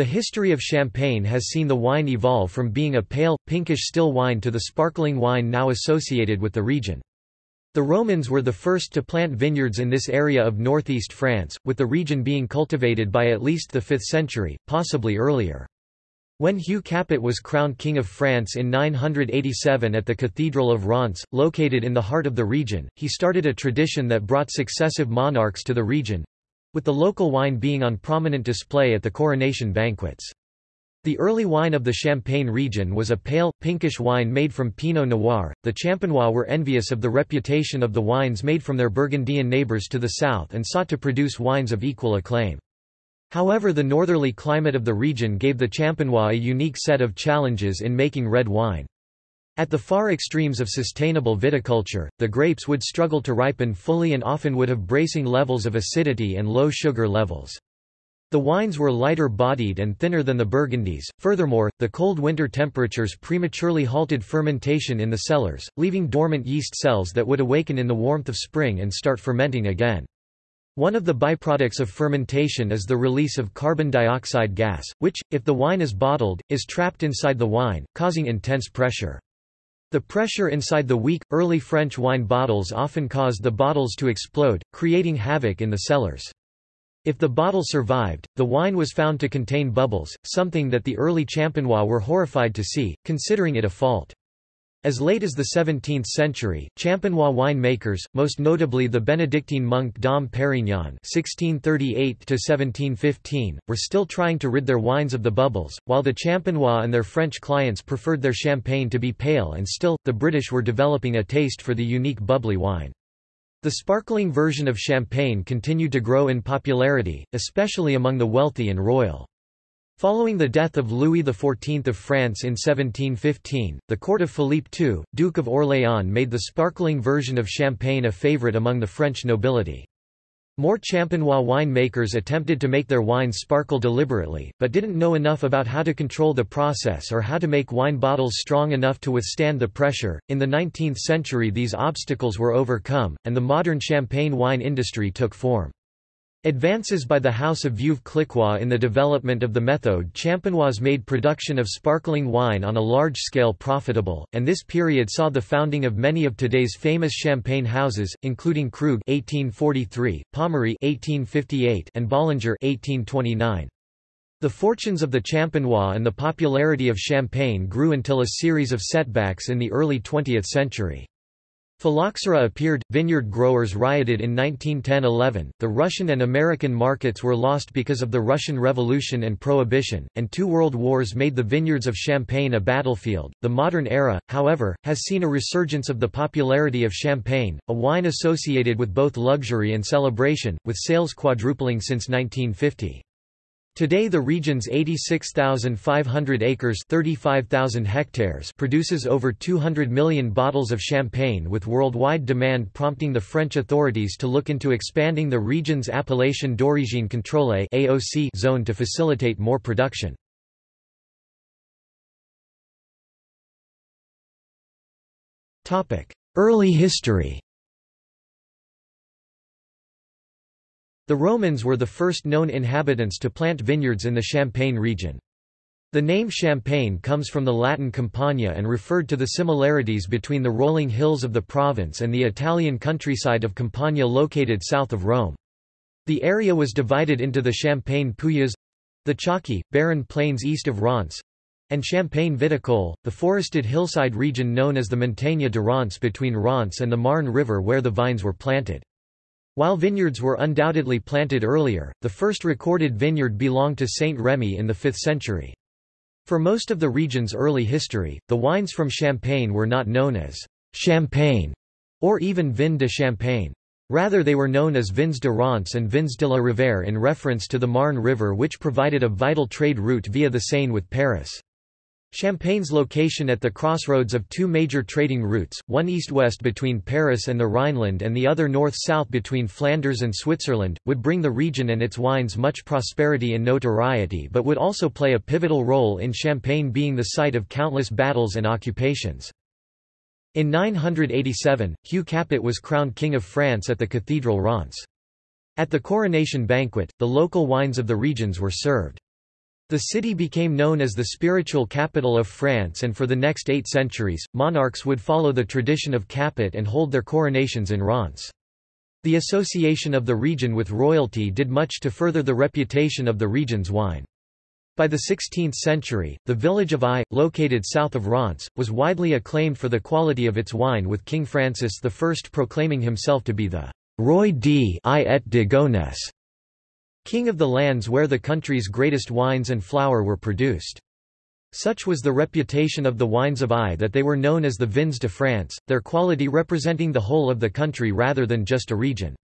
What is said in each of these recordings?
The history of Champagne has seen the wine evolve from being a pale, pinkish still wine to the sparkling wine now associated with the region. The Romans were the first to plant vineyards in this area of northeast France, with the region being cultivated by at least the 5th century, possibly earlier. When Hugh Capet was crowned King of France in 987 at the Cathedral of Reims, located in the heart of the region, he started a tradition that brought successive monarchs to the region, with the local wine being on prominent display at the coronation banquets. The early wine of the Champagne region was a pale, pinkish wine made from Pinot Noir. The Champenois were envious of the reputation of the wines made from their Burgundian neighbours to the south and sought to produce wines of equal acclaim. However the northerly climate of the region gave the Champenois a unique set of challenges in making red wine. At the far extremes of sustainable viticulture, the grapes would struggle to ripen fully and often would have bracing levels of acidity and low sugar levels. The wines were lighter bodied and thinner than the Burgundies. Furthermore, the cold winter temperatures prematurely halted fermentation in the cellars, leaving dormant yeast cells that would awaken in the warmth of spring and start fermenting again. One of the byproducts of fermentation is the release of carbon dioxide gas, which, if the wine is bottled, is trapped inside the wine, causing intense pressure. The pressure inside the weak, early French wine bottles often caused the bottles to explode, creating havoc in the cellars. If the bottle survived, the wine was found to contain bubbles, something that the early Champenois were horrified to see, considering it a fault. As late as the 17th century, Champenois winemakers, most notably the Benedictine monk Dom Perignon (1638–1715), were still trying to rid their wines of the bubbles, while the Champenois and their French clients preferred their champagne to be pale and still. The British were developing a taste for the unique bubbly wine. The sparkling version of champagne continued to grow in popularity, especially among the wealthy and royal. Following the death of Louis XIV of France in 1715, the court of Philippe II, Duke of Orléans made the sparkling version of champagne a favourite among the French nobility. More Champenois winemakers attempted to make their wines sparkle deliberately, but didn't know enough about how to control the process or how to make wine bottles strong enough to withstand the pressure. In the 19th century, these obstacles were overcome, and the modern champagne wine industry took form. Advances by the House of Veuve-Clicquot in the development of the method champenoise made production of sparkling wine on a large scale profitable, and this period saw the founding of many of today's famous champagne houses, including Krug (1843), Pommery (1858), and Bollinger (1829). The fortunes of the Champenois and the popularity of champagne grew until a series of setbacks in the early 20th century. Phylloxera appeared, vineyard growers rioted in 1910–11, the Russian and American markets were lost because of the Russian Revolution and Prohibition, and two world wars made the vineyards of Champagne a battlefield. The modern era, however, has seen a resurgence of the popularity of Champagne, a wine associated with both luxury and celebration, with sales quadrupling since 1950. Today the region's 86,500 acres 35,000 hectares produces over 200 million bottles of champagne with worldwide demand prompting the French authorities to look into expanding the region's Appellation d'origine contrôlée zone to facilitate more production. Early history The Romans were the first known inhabitants to plant vineyards in the Champagne region. The name Champagne comes from the Latin Campagna and referred to the similarities between the rolling hills of the province and the Italian countryside of Campania located south of Rome. The area was divided into the Champagne pouilleuse—the chalky, barren plains east of Reims—and Champagne Viticole, the forested hillside region known as the Montagne de Reims between Reims and the Marne River where the vines were planted. While vineyards were undoubtedly planted earlier, the first recorded vineyard belonged to Saint Remy in the 5th century. For most of the region's early history, the wines from Champagne were not known as Champagne or even Vin de Champagne. Rather they were known as Vins de Reims and Vins de la Rivière in reference to the Marne River which provided a vital trade route via the Seine with Paris. Champagne's location at the crossroads of two major trading routes, one east-west between Paris and the Rhineland and the other north-south between Flanders and Switzerland, would bring the region and its wines much prosperity and notoriety but would also play a pivotal role in Champagne being the site of countless battles and occupations. In 987, Hugh Capet was crowned King of France at the Cathedral Reims. At the coronation banquet, the local wines of the regions were served. The city became known as the spiritual capital of France and for the next eight centuries, monarchs would follow the tradition of Capet and hold their coronations in Reims. The association of the region with royalty did much to further the reputation of the region's wine. By the 16th century, the village of Ai, located south of Reims, was widely acclaimed for the quality of its wine with King Francis I proclaiming himself to be the Roi d I et de Gonesse, king of the lands where the country's greatest wines and flour were produced. Such was the reputation of the wines of Ai that they were known as the Vins de France, their quality representing the whole of the country rather than just a region.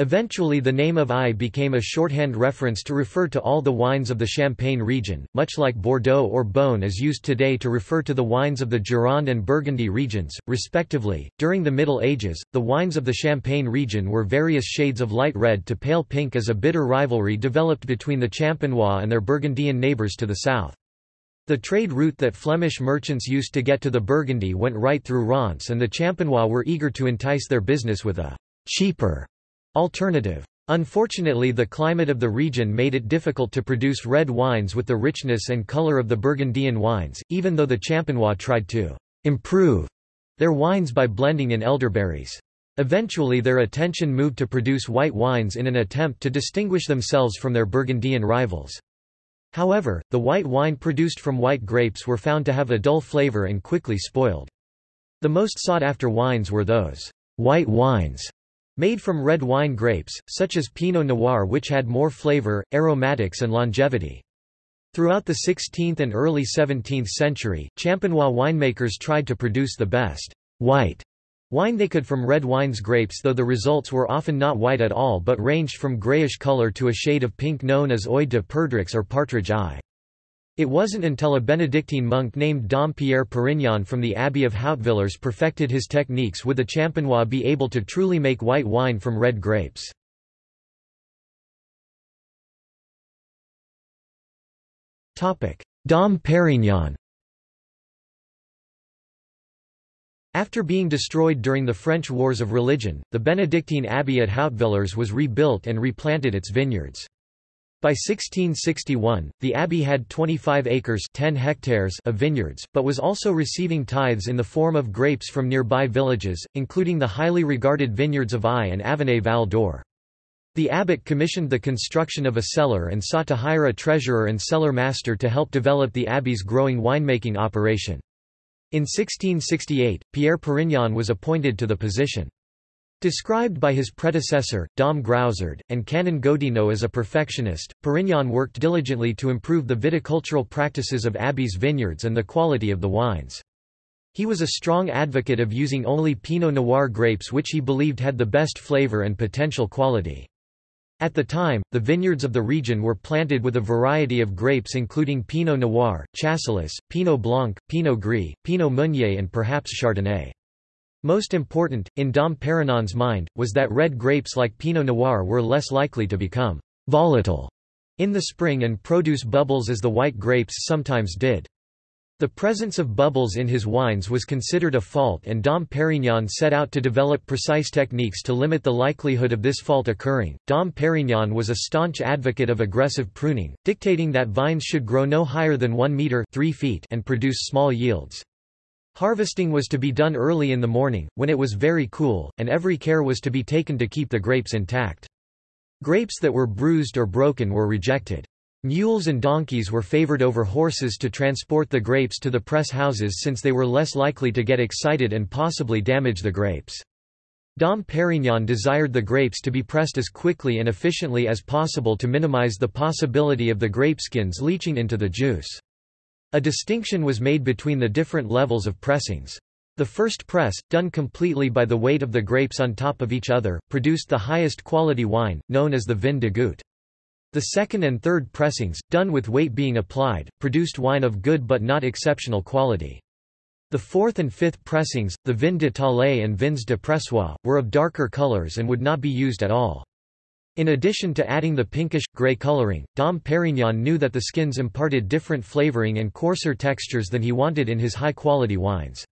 Eventually the name of Ai became a shorthand reference to refer to all the wines of the Champagne region, much like Bordeaux or Beaune is used today to refer to the wines of the Gironde and Burgundy regions, respectively. During the Middle Ages, the wines of the Champagne region were various shades of light red to pale pink as a bitter rivalry developed between the Champenois and their Burgundian neighbours to the south. The trade route that Flemish merchants used to get to the Burgundy went right through Reims and the Champenois were eager to entice their business with a cheaper alternative. Unfortunately the climate of the region made it difficult to produce red wines with the richness and color of the Burgundian wines, even though the Champenois tried to improve their wines by blending in elderberries. Eventually their attention moved to produce white wines in an attempt to distinguish themselves from their Burgundian rivals. However, the white wine produced from white grapes were found to have a dull flavor and quickly spoiled. The most sought-after wines were those white wines made from red wine grapes, such as Pinot Noir which had more flavor, aromatics and longevity. Throughout the 16th and early 17th century, Champenois winemakers tried to produce the best white wine they could from red wine's grapes though the results were often not white at all but ranged from grayish color to a shade of pink known as Œil de Perdrix or partridge eye. It wasn't until a Benedictine monk named Dom Pierre Perignon from the Abbey of Hautvillers perfected his techniques would the Champenois be able to truly make white wine from red grapes. Dom Perignon After being destroyed during the French Wars of Religion, the Benedictine abbey at Hautvillers was rebuilt and replanted its vineyards. By 1661, the abbey had 25 acres 10 hectares of vineyards, but was also receiving tithes in the form of grapes from nearby villages, including the highly regarded vineyards of Ai and Avenay Val d'Or. The abbot commissioned the construction of a cellar and sought to hire a treasurer and cellar master to help develop the abbey's growing winemaking operation. In 1668, Pierre Perignon was appointed to the position. Described by his predecessor, Dom Groussard, and Canon Godinot as a perfectionist, Perignon worked diligently to improve the viticultural practices of Abbey's vineyards and the quality of the wines. He was a strong advocate of using only Pinot Noir grapes which he believed had the best flavor and potential quality. At the time, the vineyards of the region were planted with a variety of grapes including Pinot Noir, Chasselas, Pinot Blanc, Pinot Gris, Pinot Meunier and perhaps Chardonnay. Most important, in Dom Perignon's mind, was that red grapes like Pinot Noir were less likely to become volatile in the spring and produce bubbles as the white grapes sometimes did. The presence of bubbles in his wines was considered a fault and Dom Perignon set out to develop precise techniques to limit the likelihood of this fault occurring. Dom Perignon was a staunch advocate of aggressive pruning, dictating that vines should grow no higher than 1 meter 3 feet and produce small yields. Harvesting was to be done early in the morning, when it was very cool, and every care was to be taken to keep the grapes intact. Grapes that were bruised or broken were rejected. Mules and donkeys were favored over horses to transport the grapes to the press houses since they were less likely to get excited and possibly damage the grapes. Dom Perignon desired the grapes to be pressed as quickly and efficiently as possible to minimize the possibility of the grapeskins leaching into the juice. A distinction was made between the different levels of pressings. The first press, done completely by the weight of the grapes on top of each other, produced the highest quality wine, known as the vin de goutte. The second and third pressings, done with weight being applied, produced wine of good but not exceptional quality. The fourth and fifth pressings, the vin de taille and vins de pressoir, were of darker colors and would not be used at all. In addition to adding the pinkish, grey coloring, Dom Perignon knew that the skins imparted different flavoring and coarser textures than he wanted in his high-quality wines.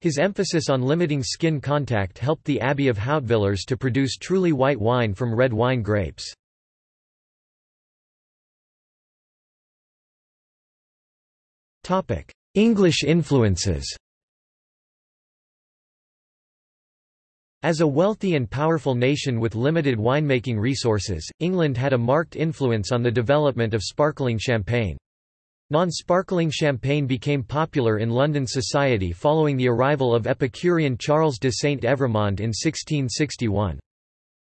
His emphasis on limiting skin contact helped the Abbey of Hautvillers to produce truly white wine from red wine grapes. English influences As a wealthy and powerful nation with limited winemaking resources, England had a marked influence on the development of sparkling champagne. Non-sparkling champagne became popular in London society following the arrival of Epicurean Charles de Saint-Evremond in 1661.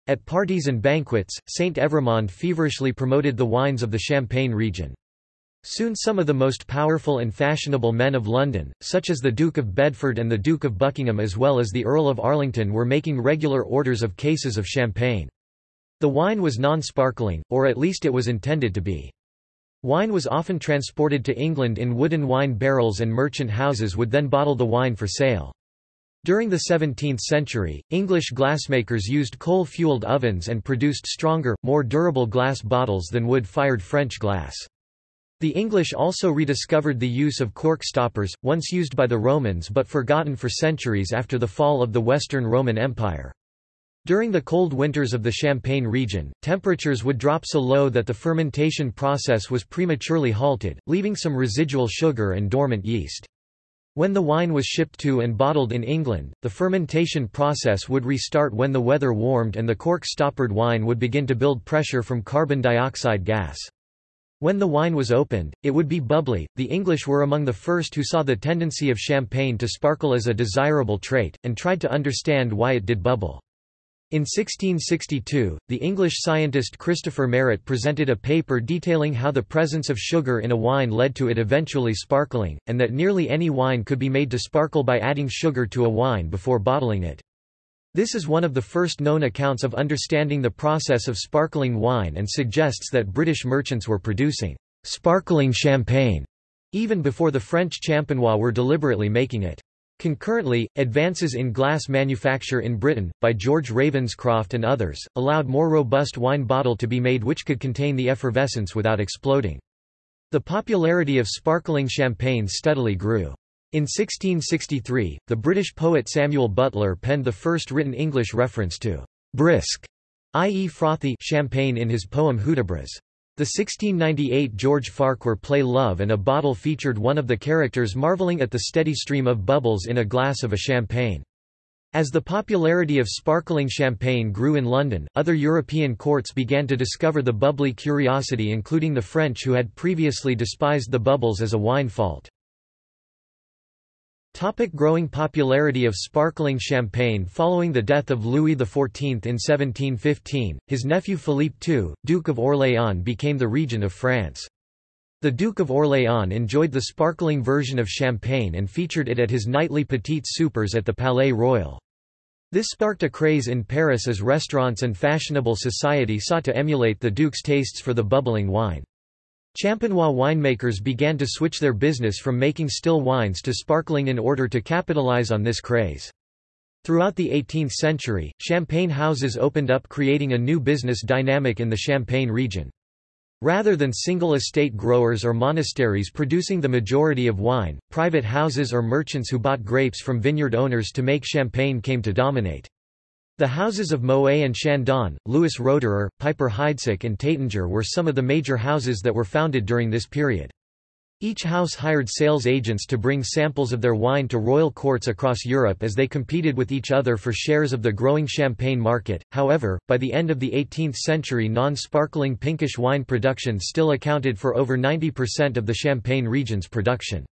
At parties and banquets, Saint-Evremond feverishly promoted the wines of the Champagne region. Soon some of the most powerful and fashionable men of London, such as the Duke of Bedford and the Duke of Buckingham as well as the Earl of Arlington were making regular orders of cases of champagne. The wine was non-sparkling, or at least it was intended to be. Wine was often transported to England in wooden wine barrels and merchant houses would then bottle the wine for sale. During the 17th century, English glassmakers used coal-fueled ovens and produced stronger, more durable glass bottles than wood-fired French glass. The English also rediscovered the use of cork stoppers, once used by the Romans but forgotten for centuries after the fall of the Western Roman Empire. During the cold winters of the Champagne region, temperatures would drop so low that the fermentation process was prematurely halted, leaving some residual sugar and dormant yeast. When the wine was shipped to and bottled in England, the fermentation process would restart when the weather warmed and the cork-stoppered wine would begin to build pressure from carbon dioxide gas. When the wine was opened, it would be bubbly. The English were among the first who saw the tendency of champagne to sparkle as a desirable trait, and tried to understand why it did bubble. In 1662, the English scientist Christopher Merret presented a paper detailing how the presence of sugar in a wine led to it eventually sparkling, and that nearly any wine could be made to sparkle by adding sugar to a wine before bottling it. This is one of the first known accounts of understanding the process of sparkling wine and suggests that British merchants were producing sparkling champagne even before the French champenois were deliberately making it. Concurrently, advances in glass manufacture in Britain, by George Ravenscroft and others, allowed more robust wine bottle to be made which could contain the effervescence without exploding. The popularity of sparkling champagne steadily grew. In 1663, the British poet Samuel Butler penned the first written English reference to brisk, i.e. frothy champagne in his poem Hudibras. The 1698 George Farquhar play Love and a Bottle featured one of the characters marveling at the steady stream of bubbles in a glass of a champagne. As the popularity of sparkling champagne grew in London, other European courts began to discover the bubbly curiosity including the French who had previously despised the bubbles as a wine fault. Topic growing popularity of sparkling champagne Following the death of Louis XIV in 1715, his nephew Philippe II, Duke of Orléans became the regent of France. The Duke of Orléans enjoyed the sparkling version of champagne and featured it at his nightly petite soupers at the Palais Royal. This sparked a craze in Paris as restaurants and fashionable society sought to emulate the Duke's tastes for the bubbling wine. Champenois winemakers began to switch their business from making still wines to sparkling in order to capitalize on this craze. Throughout the 18th century, champagne houses opened up creating a new business dynamic in the Champagne region. Rather than single estate growers or monasteries producing the majority of wine, private houses or merchants who bought grapes from vineyard owners to make champagne came to dominate. The houses of Moet and Chandon, Louis Roederer, Piper Heidsieck and Taittinger were some of the major houses that were founded during this period. Each house hired sales agents to bring samples of their wine to royal courts across Europe as they competed with each other for shares of the growing champagne market. However, by the end of the 18th century, non sparkling pinkish wine production still accounted for over 90% of the Champagne region's production.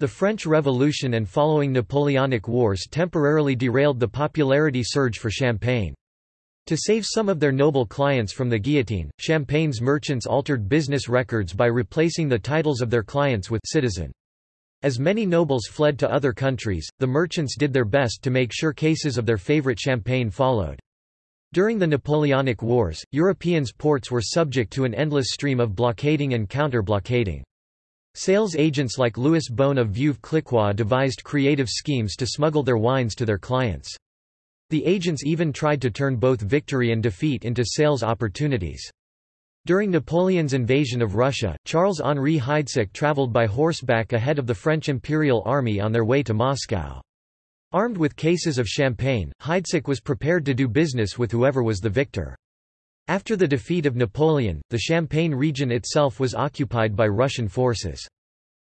The French Revolution and following Napoleonic Wars temporarily derailed the popularity surge for champagne. To save some of their noble clients from the guillotine, Champagne's merchants altered business records by replacing the titles of their clients with citizen. As many nobles fled to other countries, the merchants did their best to make sure cases of their favorite champagne followed. During the Napoleonic Wars, Europeans' ports were subject to an endless stream of blockading and counter-blockading. Sales agents like Louis Bohne of Veuve-Clicquot devised creative schemes to smuggle their wines to their clients. The agents even tried to turn both victory and defeat into sales opportunities. During Napoleon's invasion of Russia, Charles-Henri Heidsieck traveled by horseback ahead of the French Imperial Army on their way to Moscow. Armed with cases of champagne, Heidsieck was prepared to do business with whoever was the victor. After the defeat of Napoleon, the Champagne region itself was occupied by Russian forces.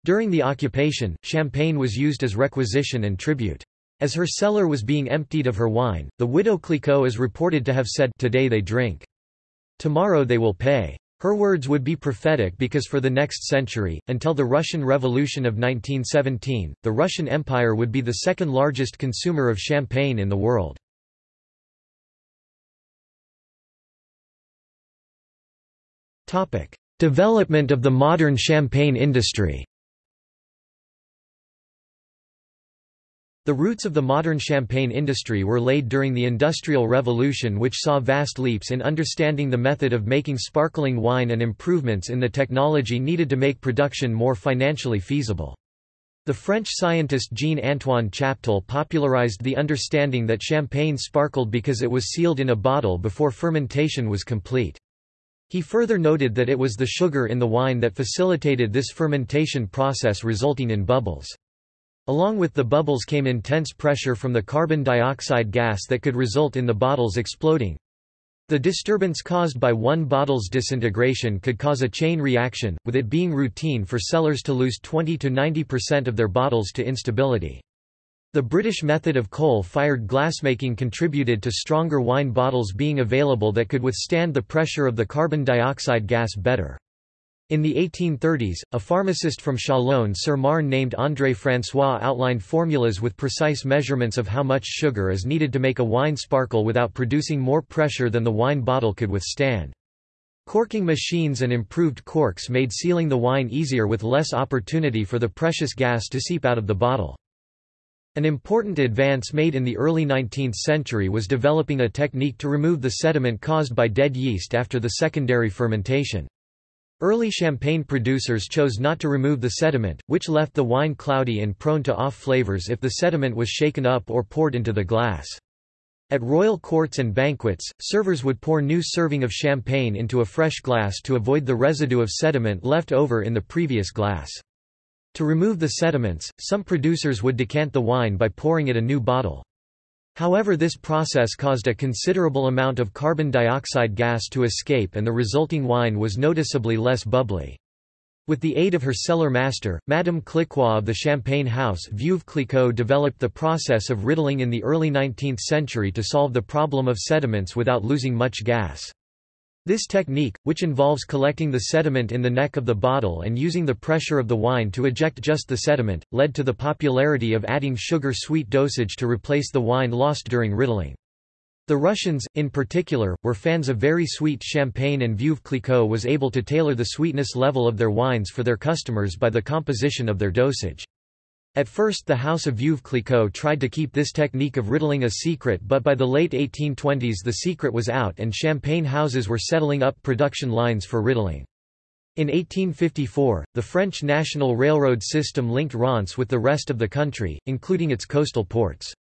During the occupation, champagne was used as requisition and tribute. As her cellar was being emptied of her wine, the widow Clicquot is reported to have said, Today they drink. Tomorrow they will pay. Her words would be prophetic because for the next century, until the Russian Revolution of 1917, the Russian Empire would be the second largest consumer of champagne in the world. Development of the modern champagne industry The roots of the modern champagne industry were laid during the Industrial Revolution which saw vast leaps in understanding the method of making sparkling wine and improvements in the technology needed to make production more financially feasible. The French scientist Jean-Antoine Chaptal popularized the understanding that champagne sparkled because it was sealed in a bottle before fermentation was complete. He further noted that it was the sugar in the wine that facilitated this fermentation process resulting in bubbles. Along with the bubbles came intense pressure from the carbon dioxide gas that could result in the bottles exploding. The disturbance caused by one bottle's disintegration could cause a chain reaction, with it being routine for sellers to lose 20 to 90 percent of their bottles to instability. The British method of coal-fired glassmaking contributed to stronger wine bottles being available that could withstand the pressure of the carbon dioxide gas better. In the 1830s, a pharmacist from Châlons-sur-Marne named André François outlined formulas with precise measurements of how much sugar is needed to make a wine sparkle without producing more pressure than the wine bottle could withstand. Corking machines and improved corks made sealing the wine easier with less opportunity for the precious gas to seep out of the bottle. An important advance made in the early 19th century was developing a technique to remove the sediment caused by dead yeast after the secondary fermentation. Early champagne producers chose not to remove the sediment, which left the wine cloudy and prone to off flavors if the sediment was shaken up or poured into the glass. At royal courts and banquets, servers would pour new serving of champagne into a fresh glass to avoid the residue of sediment left over in the previous glass. To remove the sediments, some producers would decant the wine by pouring it a new bottle. However this process caused a considerable amount of carbon dioxide gas to escape and the resulting wine was noticeably less bubbly. With the aid of her cellar master, Madame Clicquot of the Champagne house Veuve Clicquot developed the process of riddling in the early 19th century to solve the problem of sediments without losing much gas. This technique, which involves collecting the sediment in the neck of the bottle and using the pressure of the wine to eject just the sediment, led to the popularity of adding sugar-sweet dosage to replace the wine lost during riddling. The Russians, in particular, were fans of very sweet champagne and Veuve Clicquot was able to tailor the sweetness level of their wines for their customers by the composition of their dosage. At first the House of Veuve Clicquot tried to keep this technique of riddling a secret but by the late 1820s the secret was out and champagne houses were settling up production lines for riddling. In 1854, the French national railroad system linked Reims with the rest of the country, including its coastal ports.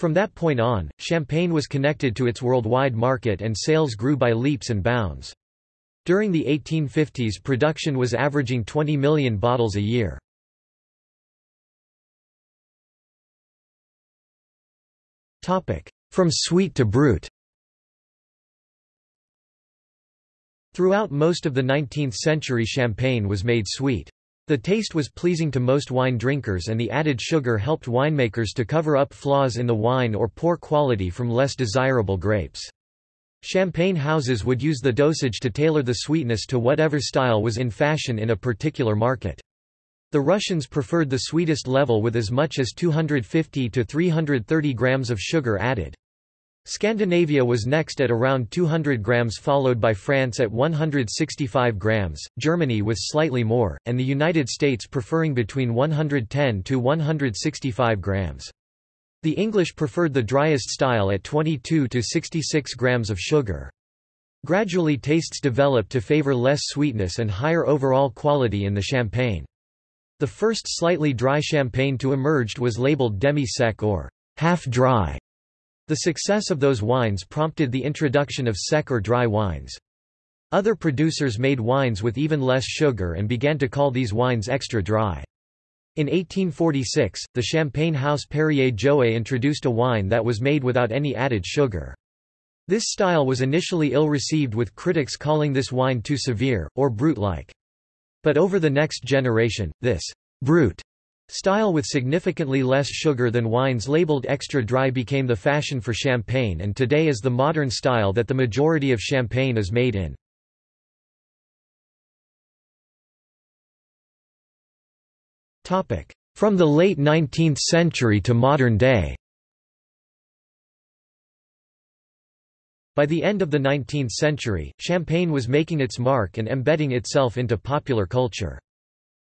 From that point on, champagne was connected to its worldwide market and sales grew by leaps and bounds. During the 1850s production was averaging 20 million bottles a year. From sweet to brut Throughout most of the 19th century champagne was made sweet. The taste was pleasing to most wine drinkers and the added sugar helped winemakers to cover up flaws in the wine or poor quality from less desirable grapes. Champagne houses would use the dosage to tailor the sweetness to whatever style was in fashion in a particular market. The Russians preferred the sweetest level with as much as 250 to 330 grams of sugar added. Scandinavia was next at around 200 grams followed by France at 165 grams, Germany with slightly more, and the United States preferring between 110 to 165 grams. The English preferred the driest style at 22 to 66 grams of sugar. Gradually tastes developed to favor less sweetness and higher overall quality in the champagne. The first slightly dry champagne to emerge was labeled demi-sec or half-dry. The success of those wines prompted the introduction of sec or dry wines. Other producers made wines with even less sugar and began to call these wines extra dry. In 1846, the champagne house Perrier Jouet introduced a wine that was made without any added sugar. This style was initially ill-received with critics calling this wine too severe, or brut-like. But over the next generation, this brut style with significantly less sugar than wines labeled extra dry became the fashion for champagne and today is the modern style that the majority of champagne is made in. From the late 19th century to modern day By the end of the 19th century, champagne was making its mark and embedding itself into popular culture.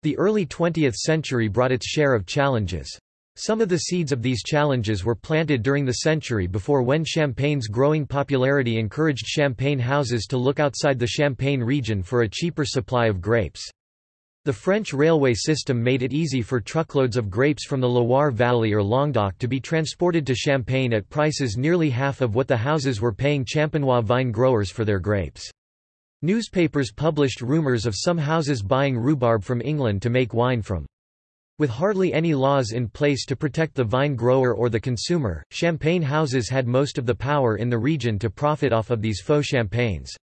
The early 20th century brought its share of challenges. Some of the seeds of these challenges were planted during the century before when champagne's growing popularity encouraged champagne houses to look outside the Champagne region for a cheaper supply of grapes. The French railway system made it easy for truckloads of grapes from the Loire Valley or Languedoc to be transported to Champagne at prices nearly half of what the houses were paying Champenois vine growers for their grapes. Newspapers published rumours of some houses buying rhubarb from England to make wine from. With hardly any laws in place to protect the vine grower or the consumer, champagne houses had most of the power in the region to profit off of these faux champagnes.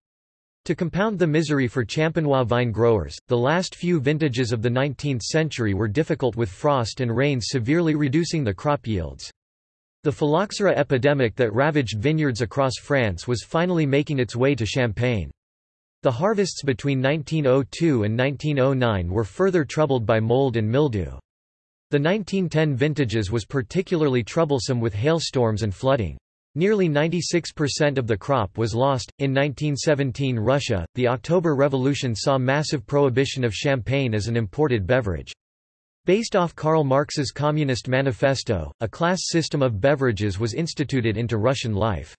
To compound the misery for Champenois vine growers, the last few vintages of the 19th century were difficult with frost and rains severely reducing the crop yields. The phylloxera epidemic that ravaged vineyards across France was finally making its way to Champagne. The harvests between 1902 and 1909 were further troubled by mold and mildew. The 1910 vintages was particularly troublesome with hailstorms and flooding. Nearly 96% of the crop was lost. In 1917, Russia, the October Revolution saw massive prohibition of champagne as an imported beverage. Based off Karl Marx's Communist Manifesto, a class system of beverages was instituted into Russian life.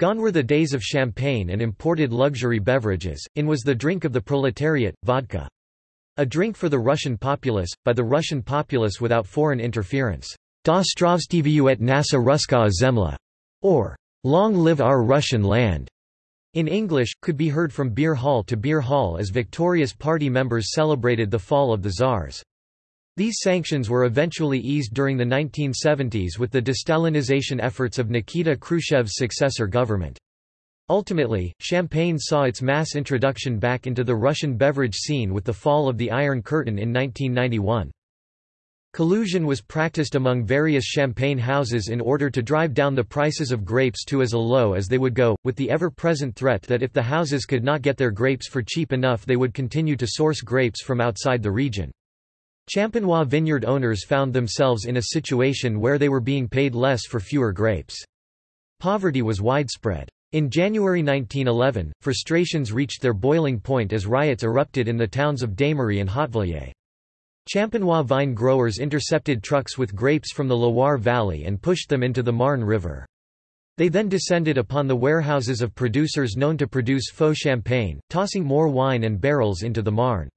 Gone were the days of champagne and imported luxury beverages, in was the drink of the proletariat, vodka. A drink for the Russian populace, by the Russian populace without foreign interference. Da Stravstiviuet nasa Ruska zemla or Long live our Russian land, in English, could be heard from beer hall to beer hall as victorious party members celebrated the fall of the Tsars. These sanctions were eventually eased during the 1970s with the destalinization efforts of Nikita Khrushchev's successor government. Ultimately, champagne saw its mass introduction back into the Russian beverage scene with the fall of the Iron Curtain in 1991. Collusion was practiced among various champagne houses in order to drive down the prices of grapes to as low as they would go, with the ever-present threat that if the houses could not get their grapes for cheap enough they would continue to source grapes from outside the region. Champenois vineyard owners found themselves in a situation where they were being paid less for fewer grapes. Poverty was widespread. In January 1911, frustrations reached their boiling point as riots erupted in the towns of Damery and Hautvillers. Champenois vine growers intercepted trucks with grapes from the Loire Valley and pushed them into the Marne River. They then descended upon the warehouses of producers known to produce faux champagne, tossing more wine and barrels into the Marne.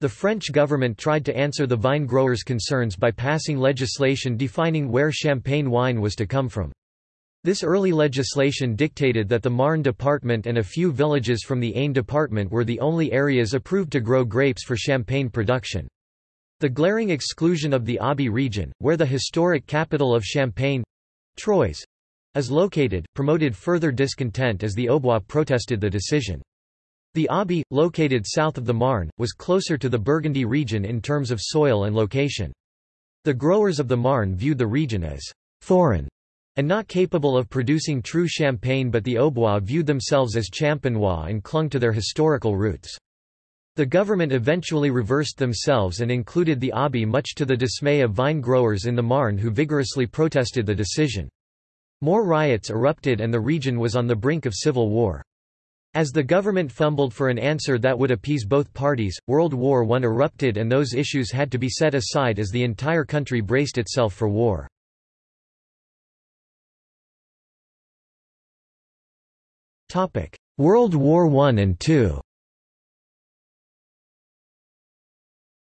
The French government tried to answer the vine growers' concerns by passing legislation defining where champagne wine was to come from. This early legislation dictated that the Marne department and a few villages from the Aisne department were the only areas approved to grow grapes for champagne production. The glaring exclusion of the Aube region, where the historic capital of Champagne Troyes is located, promoted further discontent as the Aubois protested the decision. The Aube, located south of the Marne, was closer to the Burgundy region in terms of soil and location. The growers of the Marne viewed the region as foreign and not capable of producing true champagne but the Aubois viewed themselves as champenois and clung to their historical roots. The government eventually reversed themselves and included the Aube much to the dismay of vine growers in the Marne who vigorously protested the decision. More riots erupted and the region was on the brink of civil war. As the government fumbled for an answer that would appease both parties, World War I erupted and those issues had to be set aside as the entire country braced itself for war. World War I and II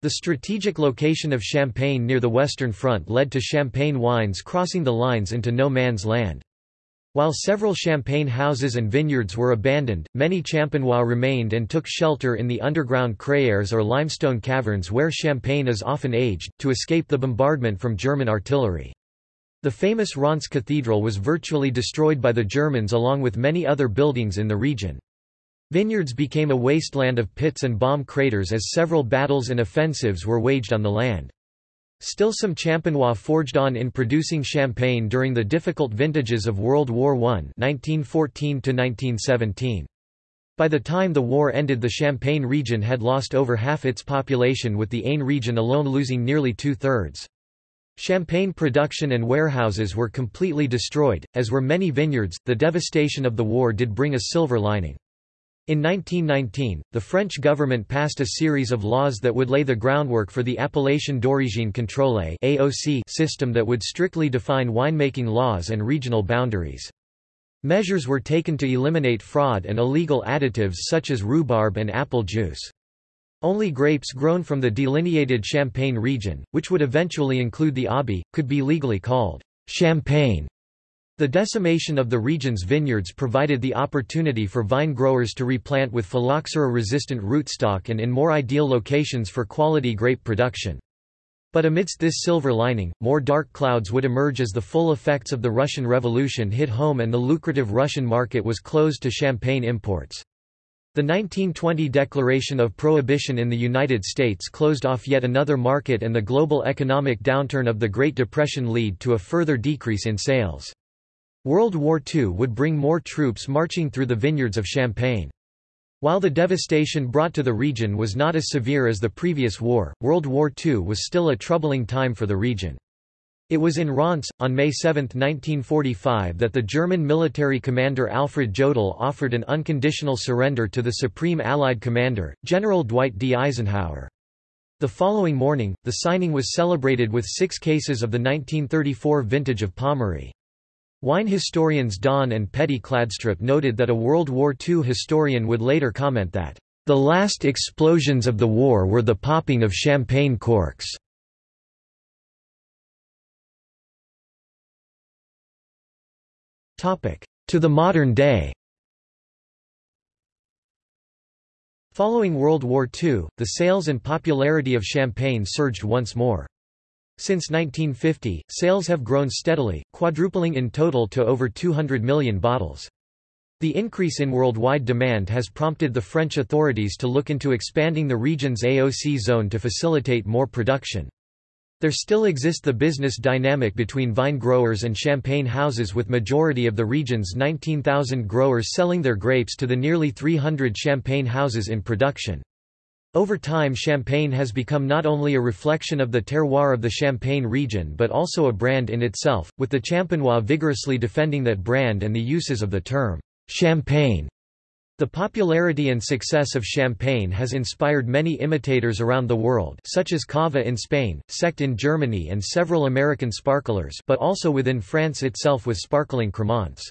The strategic location of Champagne near the Western Front led to Champagne wines crossing the lines into no man's land. While several champagne houses and vineyards were abandoned, many champenois remained and took shelter in the underground crayères or limestone caverns where champagne is often aged, to escape the bombardment from German artillery. The famous Reims Cathedral was virtually destroyed by the Germans along with many other buildings in the region. Vineyards became a wasteland of pits and bomb craters as several battles and offensives were waged on the land. Still some Champenois forged on in producing champagne during the difficult vintages of World War I 1914 -1917. By the time the war ended the Champagne region had lost over half its population with the Aisne region alone losing nearly two-thirds. Champagne production and warehouses were completely destroyed, as were many vineyards. The devastation of the war did bring a silver lining. In 1919, the French government passed a series of laws that would lay the groundwork for the Appellation d'origine contrôlée (AOC) system that would strictly define winemaking laws and regional boundaries. Measures were taken to eliminate fraud and illegal additives such as rhubarb and apple juice. Only grapes grown from the delineated Champagne region, which would eventually include the Aube, could be legally called champagne. The decimation of the region's vineyards provided the opportunity for vine growers to replant with phylloxera-resistant rootstock and in more ideal locations for quality grape production. But amidst this silver lining, more dark clouds would emerge as the full effects of the Russian Revolution hit home and the lucrative Russian market was closed to champagne imports. The 1920 Declaration of Prohibition in the United States closed off yet another market and the global economic downturn of the Great Depression lead to a further decrease in sales. World War II would bring more troops marching through the vineyards of Champagne. While the devastation brought to the region was not as severe as the previous war, World War II was still a troubling time for the region. It was in Reims, on May 7, 1945 that the German military commander Alfred Jodl offered an unconditional surrender to the Supreme Allied Commander, General Dwight D. Eisenhower. The following morning, the signing was celebrated with six cases of the 1934 vintage of Pommery. Wine historians Don and Petie Kladstrup noted that a World War II historian would later comment that, "...the last explosions of the war were the popping of champagne corks." To the modern day Following World War II, the sales and popularity of champagne surged once more. Since 1950, sales have grown steadily, quadrupling in total to over 200 million bottles. The increase in worldwide demand has prompted the French authorities to look into expanding the region's AOC zone to facilitate more production. There still exists the business dynamic between vine growers and champagne houses with majority of the region's 19,000 growers selling their grapes to the nearly 300 champagne houses in production. Over time Champagne has become not only a reflection of the terroir of the Champagne region but also a brand in itself, with the Champenois vigorously defending that brand and the uses of the term, champagne. The popularity and success of champagne has inspired many imitators around the world such as Cava in Spain, Sekt in Germany and several American sparklers but also within France itself with sparkling cremants.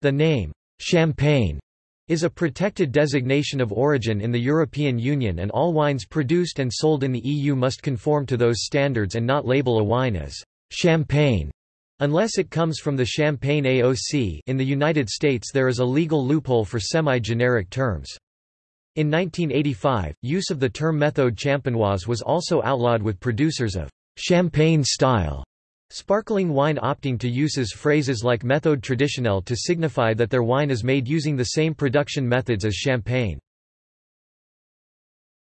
The name, champagne, is a protected designation of origin in the European Union and all wines produced and sold in the EU must conform to those standards and not label a wine as champagne unless it comes from the Champagne AOC in the United States there is a legal loophole for semi-generic terms. In 1985, use of the term méthode champenoise was also outlawed with producers of champagne-style Sparkling wine opting to uses phrases like méthode traditionnelle to signify that their wine is made using the same production methods as champagne.